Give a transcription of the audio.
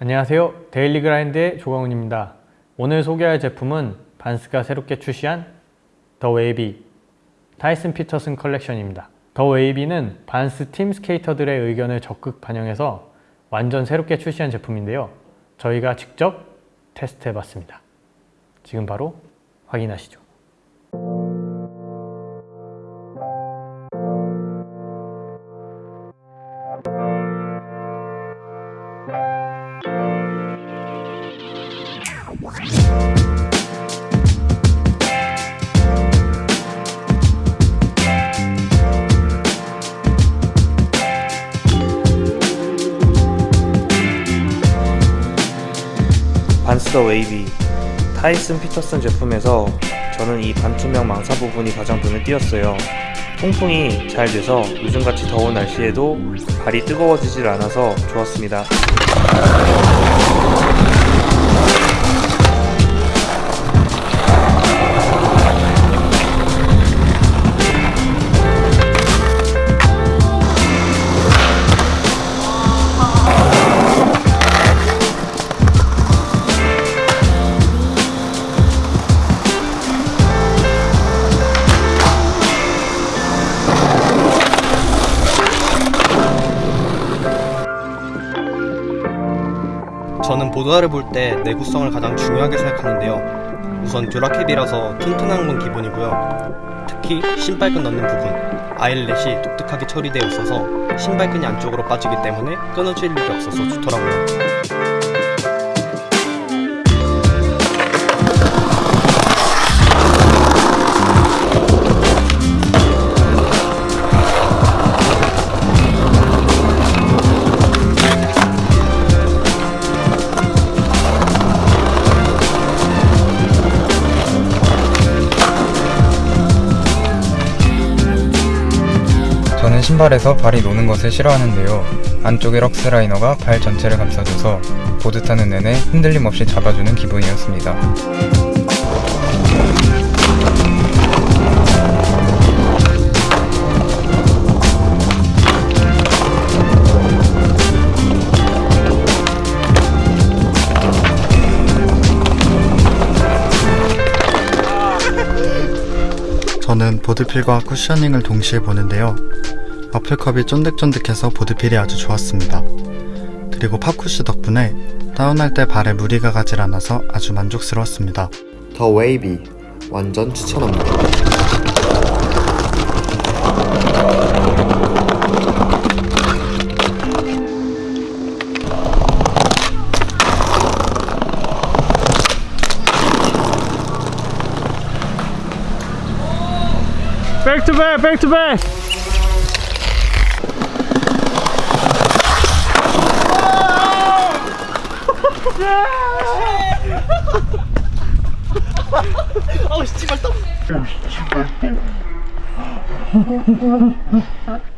안녕하세요. 데일리 그라인드의 조광훈입니다. 오늘 소개할 제품은 반스가 새롭게 출시한 더 웨이비 타이슨 피터슨 컬렉션입니다. 더 웨이비는 반스 팀 스케이터들의 의견을 적극 반영해서 완전 새롭게 출시한 제품인데요. 저희가 직접 테스트 해봤습니다. 지금 바로 확인하시죠 반스 더 웨이비 타이슨 피터슨 제품에서 저는 이 반투명 망사 부분이 가장 눈에 띄었어요. 통풍이 잘 돼서 요즘같이 더운 날씨에도 발이 뜨거워지질 않아서 좋았습니다 저는 보드화를 볼 때 내구성을 가장 중요하게 생각하는데요. 우선 듀라캡이라서 튼튼한 건 기본이고요. 특히 신발끈 넣는 부분, 아일렛이 독특하게 처리되어 있어서 신발끈이 안쪽으로 빠지기 때문에 끊어질 일이 없어서 좋더라고요. 신발에서 발이 노는 것을 싫어하는데요. 안쪽의 럭스라이너가 발 전체를 감싸줘서 보드 타는 내내 흔들림 없이 잡아주는 기분이었습니다. 저는 board feel과 cushioning을 동시에 보는데요. WaffleCup이 쫀득쫀득해서 board feel이 아주 좋았습니다. 그리고 PopCush 덕분에 다운할 때 발에 무리가 가질 않아서 아주 만족스러웠습니다. 더 웨이비 완전 추천합니다. 백투백 백투백 아우 씨발 떡.